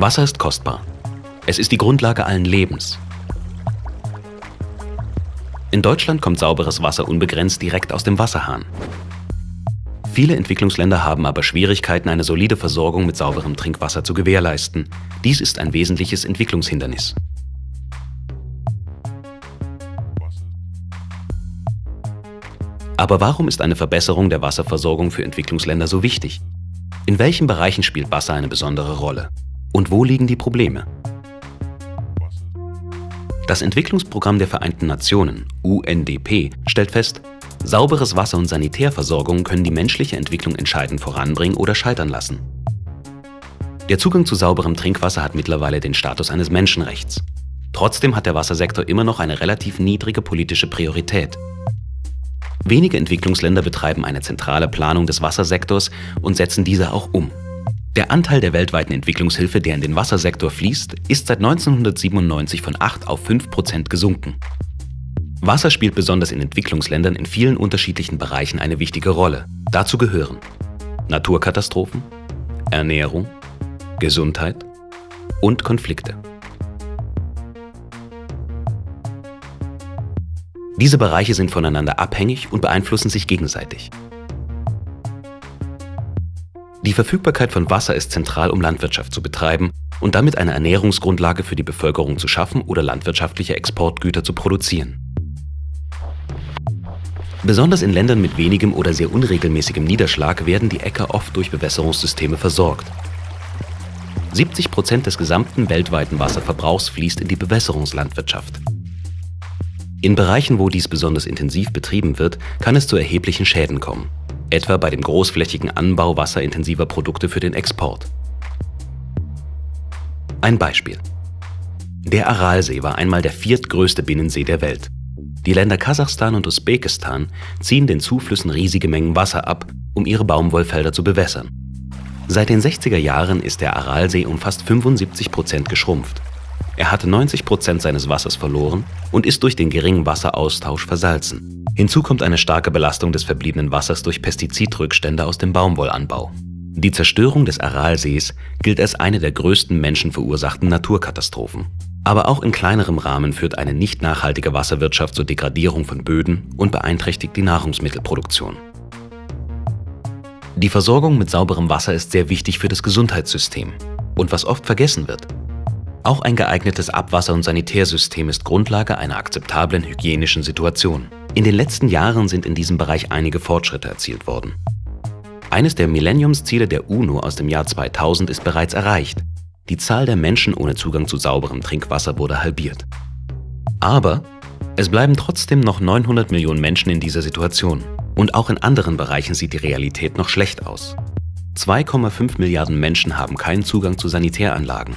Wasser ist kostbar. Es ist die Grundlage allen Lebens. In Deutschland kommt sauberes Wasser unbegrenzt direkt aus dem Wasserhahn. Viele Entwicklungsländer haben aber Schwierigkeiten, eine solide Versorgung mit sauberem Trinkwasser zu gewährleisten. Dies ist ein wesentliches Entwicklungshindernis. Aber warum ist eine Verbesserung der Wasserversorgung für Entwicklungsländer so wichtig? In welchen Bereichen spielt Wasser eine besondere Rolle? Und wo liegen die Probleme? Das Entwicklungsprogramm der Vereinten Nationen, UNDP, stellt fest, sauberes Wasser und Sanitärversorgung können die menschliche Entwicklung entscheidend voranbringen oder scheitern lassen. Der Zugang zu sauberem Trinkwasser hat mittlerweile den Status eines Menschenrechts. Trotzdem hat der Wassersektor immer noch eine relativ niedrige politische Priorität. Wenige Entwicklungsländer betreiben eine zentrale Planung des Wassersektors und setzen diese auch um. Der Anteil der weltweiten Entwicklungshilfe, der in den Wassersektor fließt, ist seit 1997 von 8 auf 5 Prozent gesunken. Wasser spielt besonders in Entwicklungsländern in vielen unterschiedlichen Bereichen eine wichtige Rolle. Dazu gehören Naturkatastrophen, Ernährung, Gesundheit und Konflikte. Diese Bereiche sind voneinander abhängig und beeinflussen sich gegenseitig. Die Verfügbarkeit von Wasser ist zentral, um Landwirtschaft zu betreiben und damit eine Ernährungsgrundlage für die Bevölkerung zu schaffen oder landwirtschaftliche Exportgüter zu produzieren. Besonders in Ländern mit wenigem oder sehr unregelmäßigem Niederschlag werden die Äcker oft durch Bewässerungssysteme versorgt. 70 Prozent des gesamten weltweiten Wasserverbrauchs fließt in die Bewässerungslandwirtschaft. In Bereichen, wo dies besonders intensiv betrieben wird, kann es zu erheblichen Schäden kommen, etwa bei dem großflächigen Anbau wasserintensiver Produkte für den Export. Ein Beispiel. Der Aralsee war einmal der viertgrößte Binnensee der Welt. Die Länder Kasachstan und Usbekistan ziehen den Zuflüssen riesige Mengen Wasser ab, um ihre Baumwollfelder zu bewässern. Seit den 60er Jahren ist der Aralsee um fast 75 Prozent geschrumpft. Er hatte 90 Prozent seines Wassers verloren und ist durch den geringen Wasseraustausch versalzen. Hinzu kommt eine starke Belastung des verbliebenen Wassers durch Pestizidrückstände aus dem Baumwollanbau. Die Zerstörung des Aralsees gilt als eine der größten menschenverursachten Naturkatastrophen. Aber auch in kleinerem Rahmen führt eine nicht nachhaltige Wasserwirtschaft zur Degradierung von Böden und beeinträchtigt die Nahrungsmittelproduktion. Die Versorgung mit sauberem Wasser ist sehr wichtig für das Gesundheitssystem. Und was oft vergessen wird, auch ein geeignetes Abwasser- und Sanitärsystem ist Grundlage einer akzeptablen hygienischen Situation. In den letzten Jahren sind in diesem Bereich einige Fortschritte erzielt worden. Eines der Millenniumsziele der UNO aus dem Jahr 2000 ist bereits erreicht. Die Zahl der Menschen ohne Zugang zu sauberem Trinkwasser wurde halbiert. Aber es bleiben trotzdem noch 900 Millionen Menschen in dieser Situation. Und auch in anderen Bereichen sieht die Realität noch schlecht aus. 2,5 Milliarden Menschen haben keinen Zugang zu Sanitäranlagen.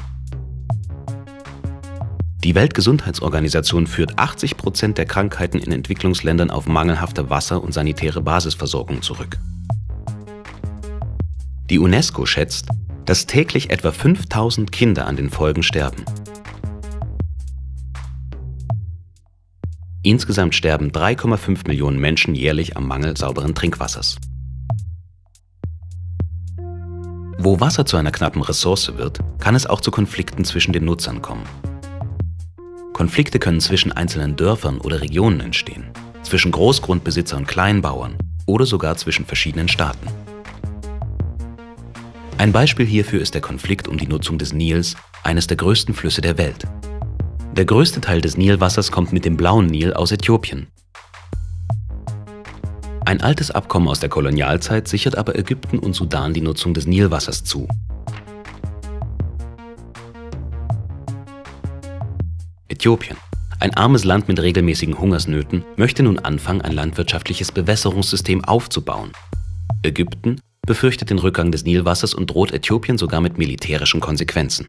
Die Weltgesundheitsorganisation führt 80 Prozent der Krankheiten in Entwicklungsländern auf mangelhafte Wasser- und sanitäre Basisversorgung zurück. Die UNESCO schätzt, dass täglich etwa 5000 Kinder an den Folgen sterben. Insgesamt sterben 3,5 Millionen Menschen jährlich am Mangel sauberen Trinkwassers. Wo Wasser zu einer knappen Ressource wird, kann es auch zu Konflikten zwischen den Nutzern kommen. Konflikte können zwischen einzelnen Dörfern oder Regionen entstehen, zwischen Großgrundbesitzer und Kleinbauern oder sogar zwischen verschiedenen Staaten. Ein Beispiel hierfür ist der Konflikt um die Nutzung des Nils, eines der größten Flüsse der Welt. Der größte Teil des Nilwassers kommt mit dem blauen Nil aus Äthiopien. Ein altes Abkommen aus der Kolonialzeit sichert aber Ägypten und Sudan die Nutzung des Nilwassers zu. Äthiopien, ein armes Land mit regelmäßigen Hungersnöten, möchte nun anfangen, ein landwirtschaftliches Bewässerungssystem aufzubauen. Ägypten befürchtet den Rückgang des Nilwassers und droht Äthiopien sogar mit militärischen Konsequenzen.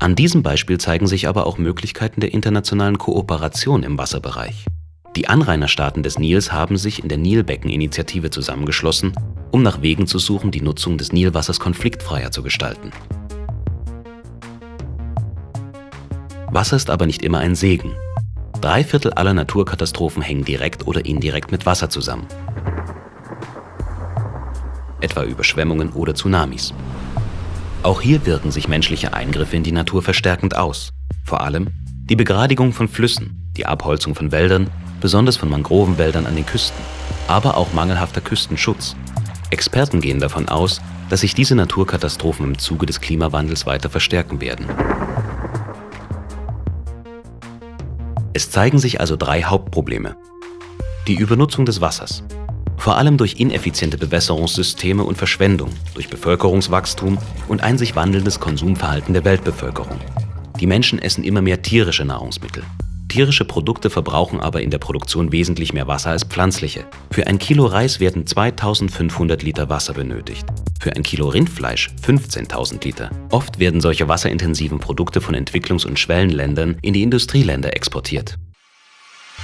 An diesem Beispiel zeigen sich aber auch Möglichkeiten der internationalen Kooperation im Wasserbereich. Die Anrainerstaaten des Nils haben sich in der Nilbecken-Initiative zusammengeschlossen, um nach Wegen zu suchen, die Nutzung des Nilwassers konfliktfreier zu gestalten. Wasser ist aber nicht immer ein Segen. Drei Viertel aller Naturkatastrophen hängen direkt oder indirekt mit Wasser zusammen. Etwa Überschwemmungen oder Tsunamis. Auch hier wirken sich menschliche Eingriffe in die Natur verstärkend aus. Vor allem die Begradigung von Flüssen, die Abholzung von Wäldern, besonders von Mangrovenwäldern an den Küsten, aber auch mangelhafter Küstenschutz. Experten gehen davon aus, dass sich diese Naturkatastrophen im Zuge des Klimawandels weiter verstärken werden. Es zeigen sich also drei Hauptprobleme. Die Übernutzung des Wassers, vor allem durch ineffiziente Bewässerungssysteme und Verschwendung, durch Bevölkerungswachstum und ein sich wandelndes Konsumverhalten der Weltbevölkerung. Die Menschen essen immer mehr tierische Nahrungsmittel. Tierische Produkte verbrauchen aber in der Produktion wesentlich mehr Wasser als pflanzliche. Für ein Kilo Reis werden 2500 Liter Wasser benötigt. Für ein Kilo Rindfleisch 15.000 Liter. Oft werden solche wasserintensiven Produkte von Entwicklungs- und Schwellenländern in die Industrieländer exportiert.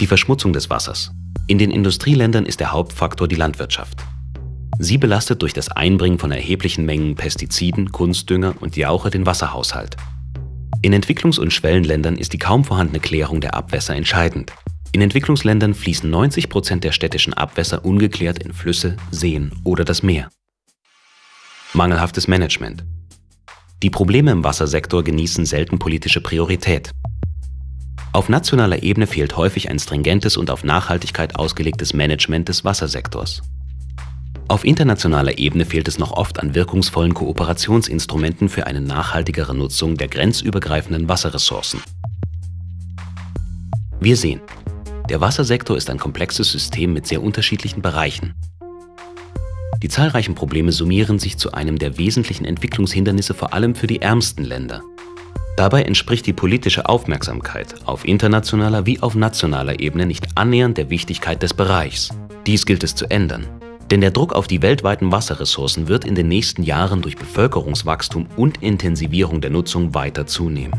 Die Verschmutzung des Wassers. In den Industrieländern ist der Hauptfaktor die Landwirtschaft. Sie belastet durch das Einbringen von erheblichen Mengen Pestiziden, Kunstdünger und Jauche den Wasserhaushalt. In Entwicklungs- und Schwellenländern ist die kaum vorhandene Klärung der Abwässer entscheidend. In Entwicklungsländern fließen 90 Prozent der städtischen Abwässer ungeklärt in Flüsse, Seen oder das Meer. Mangelhaftes Management. Die Probleme im Wassersektor genießen selten politische Priorität. Auf nationaler Ebene fehlt häufig ein stringentes und auf Nachhaltigkeit ausgelegtes Management des Wassersektors. Auf internationaler Ebene fehlt es noch oft an wirkungsvollen Kooperationsinstrumenten für eine nachhaltigere Nutzung der grenzübergreifenden Wasserressourcen. Wir sehen, der Wassersektor ist ein komplexes System mit sehr unterschiedlichen Bereichen. Die zahlreichen Probleme summieren sich zu einem der wesentlichen Entwicklungshindernisse vor allem für die ärmsten Länder. Dabei entspricht die politische Aufmerksamkeit auf internationaler wie auf nationaler Ebene nicht annähernd der Wichtigkeit des Bereichs. Dies gilt es zu ändern. Denn der Druck auf die weltweiten Wasserressourcen wird in den nächsten Jahren durch Bevölkerungswachstum und Intensivierung der Nutzung weiter zunehmen.